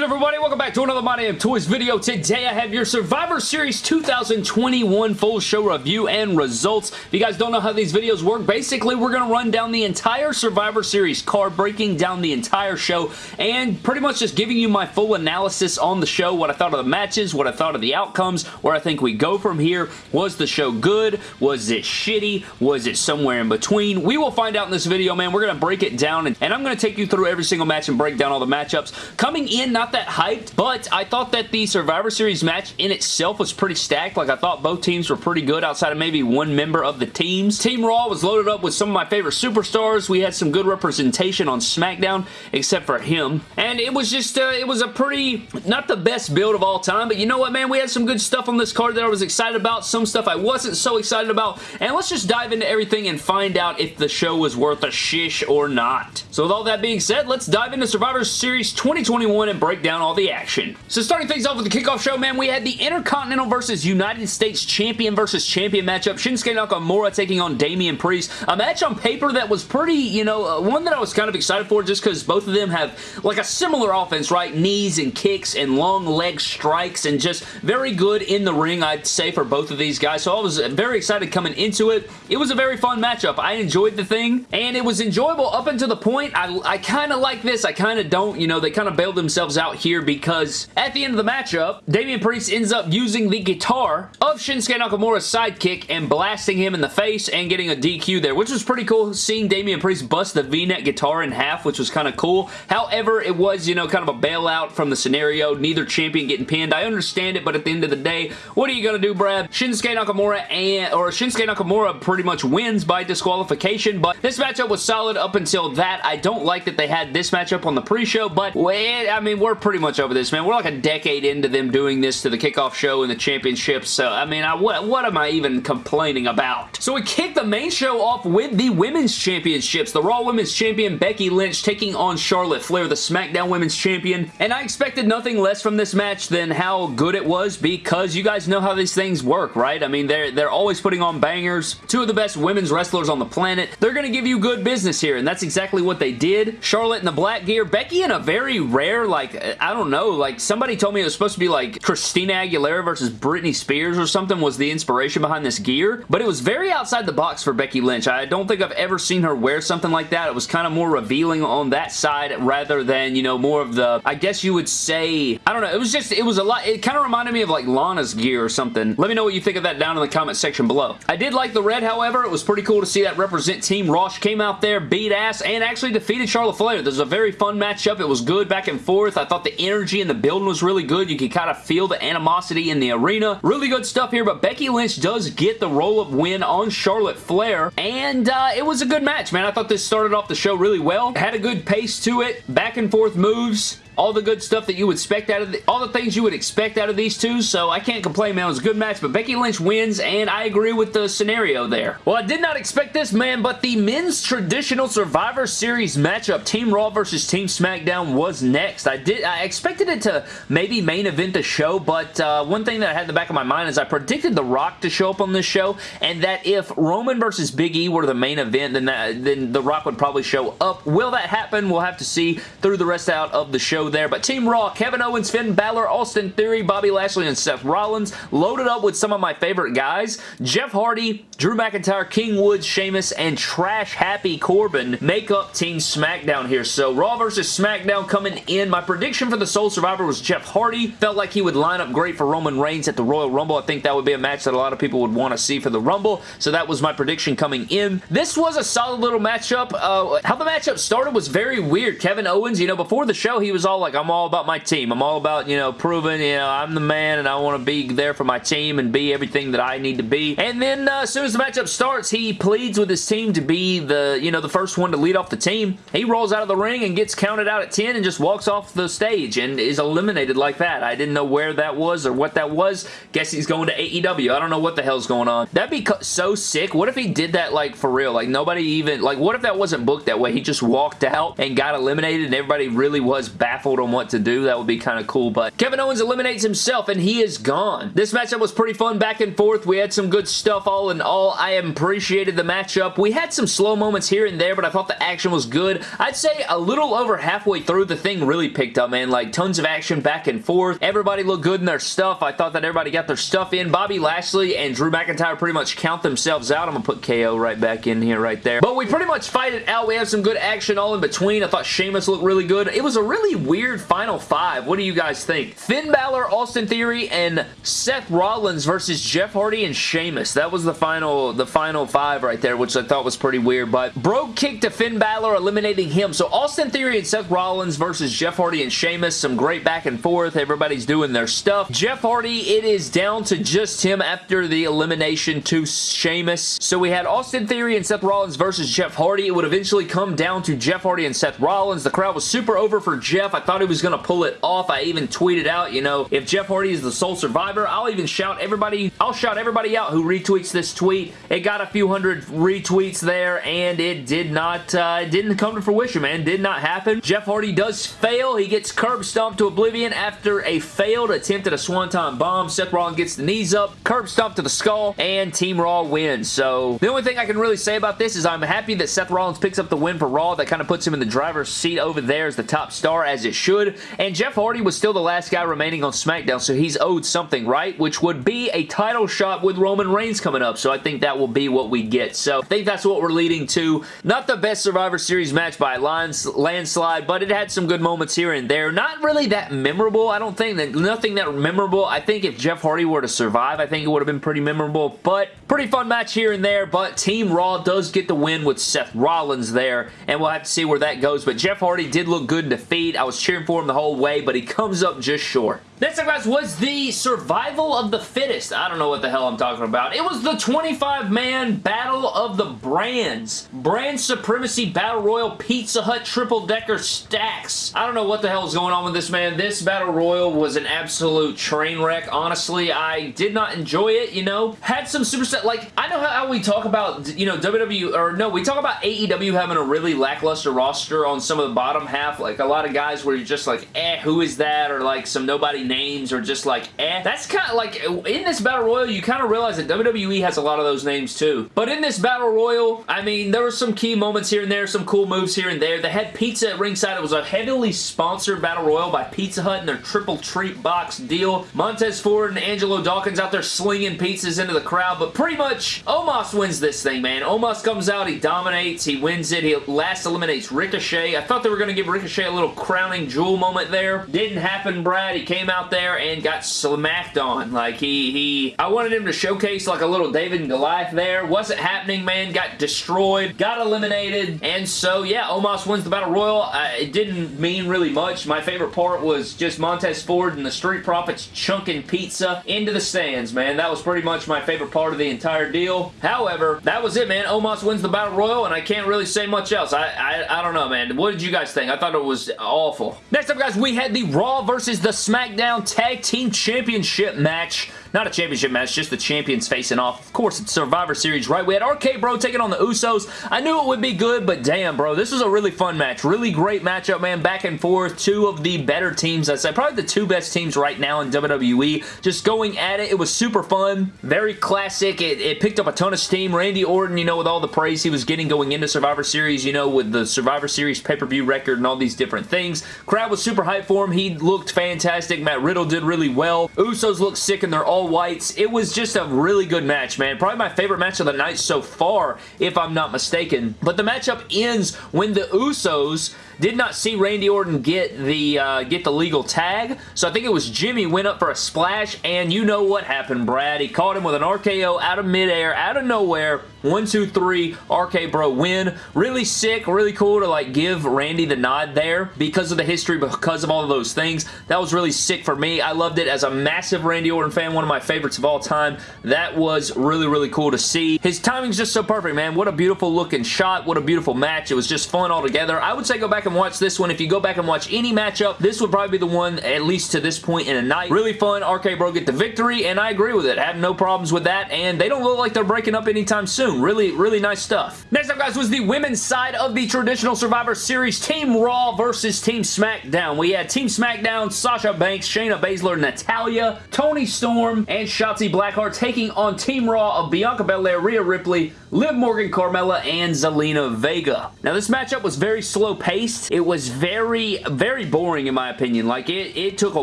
good, everybody? Welcome back to another My Damn Toys video. Today, I have your Survivor Series 2021 full show review and results. If you guys don't know how these videos work, basically, we're going to run down the entire Survivor Series card, breaking down the entire show, and pretty much just giving you my full analysis on the show, what I thought of the matches, what I thought of the outcomes, where I think we go from here. Was the show good? Was it shitty? Was it somewhere in between? We will find out in this video, man. We're going to break it down, and, and I'm going to take you through every single match and break down all the matchups. Coming in, not that hyped, but I thought that the Survivor Series match in itself was pretty stacked. Like, I thought both teams were pretty good outside of maybe one member of the teams. Team Raw was loaded up with some of my favorite superstars. We had some good representation on SmackDown, except for him. And it was just, uh, it was a pretty, not the best build of all time, but you know what, man? We had some good stuff on this card that I was excited about, some stuff I wasn't so excited about, and let's just dive into everything and find out if the show was worth a shish or not. So with all that being said, let's dive into Survivor Series 2021 and break down all the action. So starting things off with the kickoff show, man, we had the Intercontinental versus United States Champion versus Champion matchup. Shinsuke Nakamura taking on Damian Priest. A match on paper that was pretty, you know, uh, one that I was kind of excited for just because both of them have like a similar offense, right? Knees and kicks and long leg strikes and just very good in the ring, I'd say, for both of these guys. So I was very excited coming into it. It was a very fun matchup. I enjoyed the thing and it was enjoyable up until the point I, I kind of like this. I kind of don't. You know, they kind of bailed themselves out here because at the end of the matchup, Damian Priest ends up using the guitar of Shinsuke Nakamura's sidekick and blasting him in the face and getting a DQ there, which was pretty cool seeing Damian Priest bust the V-neck guitar in half, which was kind of cool. However, it was, you know, kind of a bailout from the scenario. Neither champion getting pinned. I understand it, but at the end of the day, what are you going to do, Brad? Shinsuke Nakamura and, or Shinsuke Nakamura pretty much wins by disqualification, but this matchup was solid up until that. I don't like that they had this matchup on the pre-show, but, well, I mean, we're pretty much over this, man. We're like a decade into them doing this to the kickoff show and the championships, so, I mean, I, what, what am I even complaining about? So we kick the main show off with the Women's Championships. The Raw Women's Champion Becky Lynch taking on Charlotte Flair, the SmackDown Women's Champion, and I expected nothing less from this match than how good it was because you guys know how these things work, right? I mean, they're, they're always putting on bangers. Two of the best women's wrestlers on the planet. They're going to give you good business here, and that's exactly what they did. Charlotte in the black gear, Becky in a very rare, like, I don't know, like somebody told me it was supposed to be like Christina Aguilera versus Britney Spears or something was the inspiration behind this gear, but it was very outside the box for Becky Lynch. I don't think I've ever seen her wear something like that. It was kind of more revealing on that side rather than, you know, more of the, I guess you would say, I don't know, it was just, it was a lot, it kind of reminded me of like Lana's gear or something. Let me know what you think of that down in the comment section below. I did like the red, however. It was pretty cool to see that represent Team Rosh came out there, beat ass, and actually defeated Charlotte Flair. This was a very fun matchup. It was good back and forth. I thought the energy in the building was really good. You could kind of feel the animosity in the arena. Really good stuff here, but Becky Lynch does get the roll-up win on Charlotte Flair, and uh, it was a good match, man. I thought this started off the show really well. It had a good pace to it. Back and forth moves all the good stuff that you would expect out of the, all the things you would expect out of these two, so I can't complain, man. It was a good match, but Becky Lynch wins, and I agree with the scenario there. Well, I did not expect this, man, but the men's traditional Survivor Series matchup, Team Raw versus Team SmackDown, was next. I did I expected it to maybe main event the show, but uh, one thing that I had in the back of my mind is I predicted The Rock to show up on this show, and that if Roman versus Big E were the main event, then, that, then The Rock would probably show up. Will that happen? We'll have to see through the rest out of the show there. But Team Raw, Kevin Owens, Finn Balor, Austin Theory, Bobby Lashley, and Seth Rollins loaded up with some of my favorite guys. Jeff Hardy, Drew McIntyre, King Woods, Sheamus, and Trash Happy Corbin make up Team SmackDown here. So Raw versus SmackDown coming in. My prediction for the Sole Survivor was Jeff Hardy. Felt like he would line up great for Roman Reigns at the Royal Rumble. I think that would be a match that a lot of people would want to see for the Rumble. So that was my prediction coming in. This was a solid little matchup. Uh, how the matchup started was very weird. Kevin Owens, you know, before the show, he was all like, I'm all about my team. I'm all about, you know, proving, you know, I'm the man and I want to be there for my team and be everything that I need to be. And then uh, as soon as the matchup starts, he pleads with his team to be the, you know, the first one to lead off the team. He rolls out of the ring and gets counted out at 10 and just walks off the stage and is eliminated like that. I didn't know where that was or what that was. Guess he's going to AEW. I don't know what the hell's going on. That'd be so sick. What if he did that like for real? Like nobody even, like what if that wasn't booked that way? He just walked out and got eliminated and everybody really was baffled baffled on what to do. That would be kind of cool, but Kevin Owens eliminates himself and he is gone. This matchup was pretty fun back and forth. We had some good stuff all in all. I appreciated the matchup. We had some slow moments here and there, but I thought the action was good. I'd say a little over halfway through, the thing really picked up, man. Like, tons of action back and forth. Everybody looked good in their stuff. I thought that everybody got their stuff in. Bobby Lashley and Drew McIntyre pretty much count themselves out. I'm to put KO right back in here right there. But we pretty much fight it out. We have some good action all in between. I thought Sheamus looked really good. It was a really weird final five. What do you guys think? Finn Balor, Austin Theory, and Seth Rollins versus Jeff Hardy and Sheamus. That was the final, the final five right there, which I thought was pretty weird. But Brogue kick to Finn Balor, eliminating him. So Austin Theory and Seth Rollins versus Jeff Hardy and Sheamus. Some great back and forth. Everybody's doing their stuff. Jeff Hardy, it is down to just him after the elimination to Sheamus. So we had Austin Theory and Seth Rollins versus Jeff Hardy. It would eventually come down to Jeff Hardy and Seth Rollins. The crowd was super over for Jeff. Thought he was going to pull it off. I even tweeted out, you know, if Jeff Hardy is the sole survivor, I'll even shout everybody, I'll shout everybody out who retweets this tweet. It got a few hundred retweets there, and it did not, uh, it didn't come to fruition, man. Did not happen. Jeff Hardy does fail. He gets curb stomped to oblivion after a failed attempt at a Swanton bomb. Seth Rollins gets the knees up, curb stomp to the skull, and Team Raw wins. So the only thing I can really say about this is I'm happy that Seth Rollins picks up the win for Raw. That kind of puts him in the driver's seat over there as the top star, as it should. And Jeff Hardy was still the last guy remaining on SmackDown, so he's owed something, right? Which would be a title shot with Roman Reigns coming up. So I think that will be what we get. So I think that's what we're leading to. Not the best Survivor Series match by landslide, but it had some good moments here and there. Not really that memorable. I don't think nothing that memorable. I think if Jeff Hardy were to survive, I think it would have been pretty memorable, but pretty fun match here and there, but Team Raw does get the win with Seth Rollins there, and we'll have to see where that goes, but Jeff Hardy did look good in defeat. I was cheering for him the whole way, but he comes up just short. Next up, guys, was the Survival of the Fittest. I don't know what the hell I'm talking about. It was the 25-man Battle of the Brands. Brand Supremacy Battle Royal Pizza Hut Triple Decker Stacks. I don't know what the hell is going on with this, man. This Battle Royal was an absolute train wreck. Honestly, I did not enjoy it, you know. Had some super set, like, I know how we talk about, you know, WWE, or no, we talk about AEW having a really lackluster roster on some of the bottom half. Like, a lot of guys where you're just like, eh, who is that? Or like some nobody names or just like, eh. That's kind of like, in this Battle Royal, you kind of realize that WWE has a lot of those names too. But in this Battle Royal, I mean, there were some key moments here and there, some cool moves here and there. They had pizza at ringside. It was a heavily sponsored Battle Royal by Pizza Hut and their triple treat box deal. Montez Ford and Angelo Dawkins out there slinging pizzas into the crowd, but pretty much Omos wins this thing, man. Omos comes out, he dominates, he wins it, he last eliminates Ricochet. I thought they were going to give Ricochet a little crowning jewel moment there. Didn't happen, Brad. He came out there and got smacked on. Like, he, he, I wanted him to showcase like a little David and Goliath there. Wasn't happening, man. Got destroyed, got eliminated, and so, yeah, Omos wins the Battle Royal. Uh, it didn't mean really much. My favorite part was just Montez Ford and the Street Profits chunking pizza into the stands, man. That was pretty much my favorite part of the entire deal. However, that was it, man. Omos wins the Battle Royal, and I can't really say much else. I, I, I don't know, man. What did you guys think? I thought it was awful. Next up, guys, we had the Raw versus the SmackDown Tag Team Championship match. Not a championship match, just the champions facing off. Of course, it's Survivor Series, right? We had RK Bro taking on the Usos. I knew it would be good, but damn, bro. This was a really fun match. Really great matchup, man. Back and forth. Two of the better teams, I'd say. Probably the two best teams right now in WWE. Just going at it. It was super fun. Very classic. It, it picked up a ton of steam. Randy Orton, you know, with all the praise he was getting going into Survivor Series, you know, with the Survivor Series pay-per-view record and all these different things. Crowd was super hyped for him. He looked fantastic. Matt Riddle did really well. Usos looked sick and they're all whites. It was just a really good match, man. Probably my favorite match of the night so far, if I'm not mistaken. But the matchup ends when the Usos did not see Randy Orton get the uh, get the legal tag, so I think it was Jimmy went up for a splash, and you know what happened, Brad. He caught him with an RKO out of midair, out of nowhere. One, two, three, RK Bro win. Really sick, really cool to like give Randy the nod there because of the history, because of all of those things. That was really sick for me. I loved it as a massive Randy Orton fan, one of my favorites of all time. That was really, really cool to see. His timing's just so perfect, man. What a beautiful looking shot. What a beautiful match. It was just fun altogether. I would say go back and watch this one. If you go back and watch any matchup, this would probably be the one, at least to this point in a night. Really fun. RK Bro get the victory, and I agree with it. Have no problems with that, and they don't look like they're breaking up anytime soon. Really, really nice stuff. Next up, guys, was the women's side of the traditional Survivor Series. Team Raw versus Team SmackDown. We had Team SmackDown, Sasha Banks, Shayna Baszler, Natalya, Toni Storm, and Shotzi Blackheart taking on Team Raw of Bianca Belair, Rhea Ripley, Liv Morgan, Carmella, and Zelina Vega. Now, this matchup was very slow-paced. It was very, very boring, in my opinion. Like, it, it took a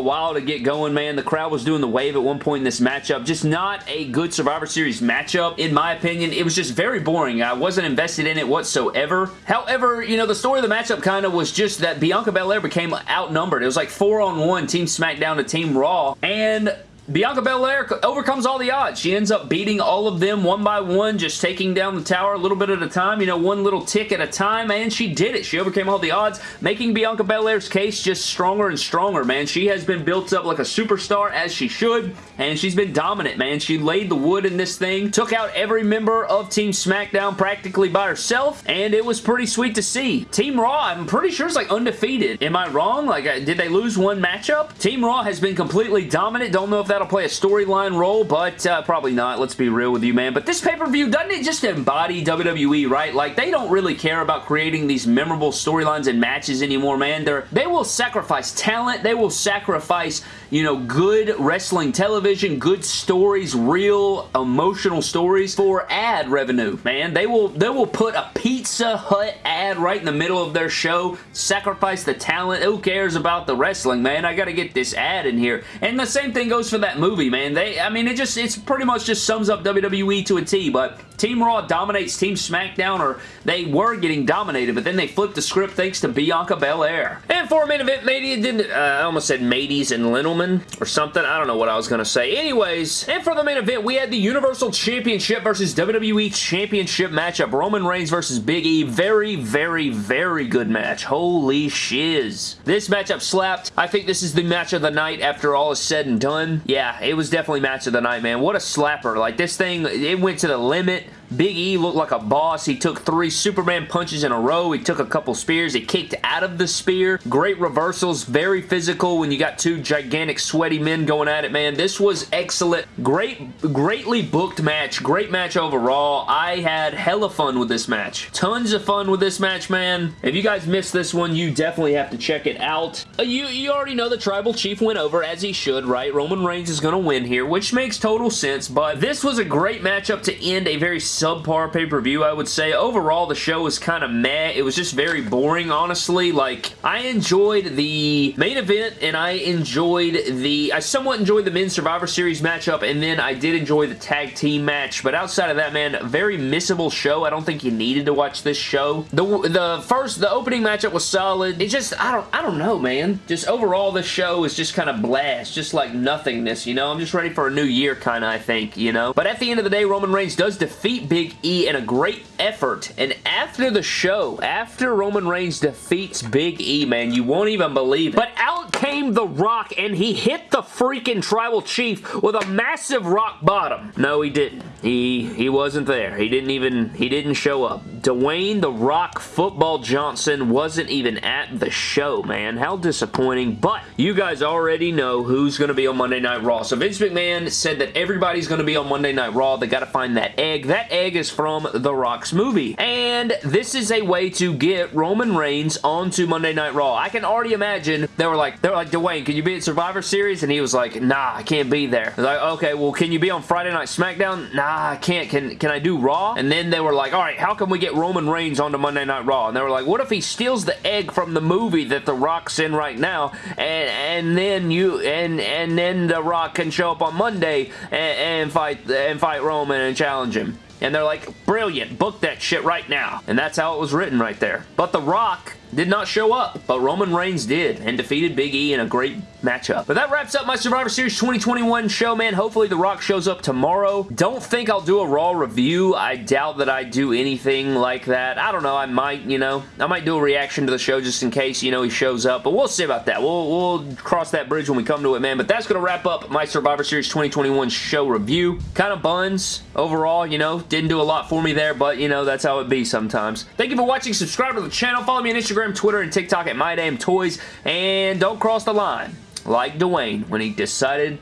while to get going, man. The crowd was doing the wave at one point in this matchup. Just not a good Survivor Series matchup, in my opinion. It was just very boring. I wasn't invested in it whatsoever. However, you know, the story of the matchup kind of was just that Bianca Belair became outnumbered. It was like four on one, Team SmackDown to Team Raw, and Bianca Belair overcomes all the odds. She ends up beating all of them one by one, just taking down the tower a little bit at a time, you know, one little tick at a time, and she did it. She overcame all the odds, making Bianca Belair's case just stronger and stronger, man. She has been built up like a superstar, as she should, and she's been dominant, man. She laid the wood in this thing, took out every member of Team SmackDown practically by herself, and it was pretty sweet to see. Team Raw, I'm pretty sure it's like undefeated. Am I wrong? Like, uh, did they lose one matchup? Team Raw has been completely dominant. Don't know if that that'll play a storyline role, but uh, probably not. Let's be real with you, man. But this pay-per-view, doesn't it just embody WWE, right? Like, they don't really care about creating these memorable storylines and matches anymore, man. They're, they will sacrifice talent. They will sacrifice, you know, good wrestling television, good stories, real emotional stories for ad revenue, man. They will, they will put a Pizza Hut ad right in the middle of their show, sacrifice the talent. Who cares about the wrestling, man? I gotta get this ad in here. And the same thing goes for that movie, man. They, I mean, it just, it's pretty much just sums up WWE to a T, but Team Raw dominates Team SmackDown, or they were getting dominated, but then they flipped the script thanks to Bianca Belair. And for a main event, maybe didn't, uh, I almost said Mateys and Lintelman or something. I don't know what I was going to say. Anyways, and for the main event, we had the Universal Championship versus WWE Championship matchup. Roman Reigns versus Big E. Very, very, very good match. Holy shiz. This matchup slapped. I think this is the match of the night after all is said and done. Yeah, it was definitely match of the night, man. What a slapper. Like, this thing, it went to the limit. Big E looked like a boss. He took three Superman punches in a row. He took a couple spears. He kicked out of the spear. Great reversals. Very physical when you got two gigantic sweaty men going at it, man. This was excellent. Great, greatly booked match. Great match overall. I had hella fun with this match. Tons of fun with this match, man. If you guys missed this one, you definitely have to check it out. Uh, you, you already know the Tribal Chief went over, as he should, right? Roman Reigns is going to win here, which makes total sense, but this was a great matchup to end a very subpar pay-per-view, I would say. Overall, the show was kind of meh. It was just very boring, honestly. Like, I enjoyed the main event, and I enjoyed the... I somewhat enjoyed the Men's Survivor Series matchup, and then I did enjoy the tag team match, but outside of that, man, very missable show. I don't think you needed to watch this show. The, the first, the opening matchup was solid. It just, I don't, I don't know, man. Just overall, this show is just kind of blast, just like nothingness, you know? I'm just ready for a new year, kind of, I think, you know? But at the end of the day, Roman Reigns does defeat Big E in a great effort. And after the show, after Roman Reigns defeats Big E, man, you won't even believe it. But out came The Rock, and he hit the freaking Tribal Chief with a massive rock bottom. No, he didn't. He he wasn't there. He didn't even, he didn't show up. Dwayne The Rock Football Johnson wasn't even at the show, man. How disappointing. But you guys already know who's going to be on Monday Night Raw. So Vince McMahon said that everybody's going to be on Monday Night Raw. They got to find that egg. That egg is from The Rock's movie. And this is a way to get Roman Reigns onto Monday Night Raw. I can already imagine they were like, they were like, Dwayne, can you be at Survivor Series? And he was like, nah, I can't be there. Like, okay, well, can you be on Friday Night SmackDown? Nah, I can't. Can, can I do Raw? And then they were like, all right, how can we get Roman Reigns onto Monday Night Raw? And they were like, what if he steals the egg from the movie that The Rock's in right now, and and then you and and then The Rock can show up on Monday and, and fight and fight Roman and challenge him. And they're like, brilliant, book that shit right now. And that's how it was written right there. But The Rock did not show up, but Roman Reigns did and defeated Big E in a great matchup. But that wraps up my Survivor Series 2021 show, man. Hopefully The Rock shows up tomorrow. Don't think I'll do a Raw review. I doubt that I do anything like that. I don't know. I might, you know. I might do a reaction to the show just in case, you know, he shows up. But we'll see about that. We'll, we'll cross that bridge when we come to it, man. But that's going to wrap up my Survivor Series 2021 show review. Kind of buns overall, you know. Didn't do a lot for me there, but, you know, that's how it be sometimes. Thank you for watching. Subscribe to the channel. Follow me on Instagram, Instagram, Twitter, and TikTok at My Damn Toys. And don't cross the line like Dwayne when he decided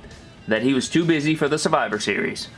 that he was too busy for the Survivor Series.